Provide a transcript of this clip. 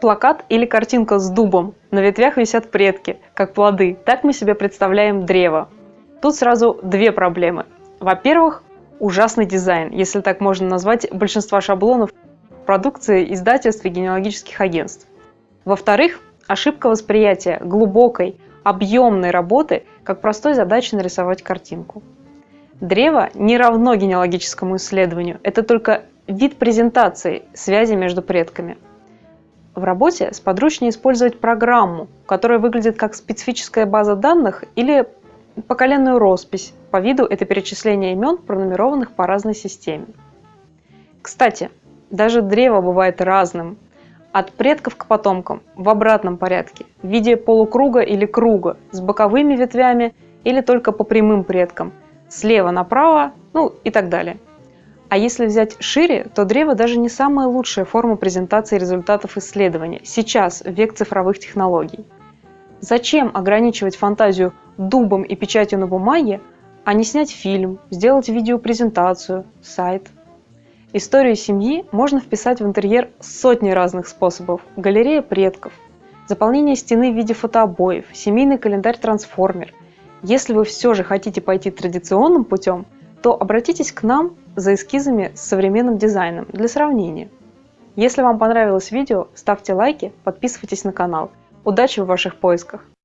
Плакат или картинка с дубом. На ветвях висят предки, как плоды. Так мы себе представляем древо. Тут сразу две проблемы. Во-первых, ужасный дизайн, если так можно назвать большинство шаблонов продукции издательств и генеалогических агентств. Во-вторых, ошибка восприятия глубокой, объемной работы, как простой задачи нарисовать картинку. Древо не равно генеалогическому исследованию, это только вид презентации связи между предками. В работе сподручнее использовать программу, которая выглядит как специфическая база данных или поколенную роспись. По виду это перечисление имен, пронумерованных по разной системе. Кстати, даже древо бывает разным. От предков к потомкам в обратном порядке, в виде полукруга или круга, с боковыми ветвями или только по прямым предкам, слева направо, ну и так далее. А если взять шире, то древо даже не самая лучшая форма презентации результатов исследования сейчас, в век цифровых технологий. Зачем ограничивать фантазию дубом и печатью на бумаге, а не снять фильм, сделать видеопрезентацию, сайт? Историю семьи можно вписать в интерьер сотни разных способов. Галерея предков, заполнение стены в виде фотообоев, семейный календарь-трансформер. Если вы все же хотите пойти традиционным путем, то обратитесь к нам за эскизами с современным дизайном для сравнения. Если вам понравилось видео, ставьте лайки, подписывайтесь на канал. Удачи в ваших поисках!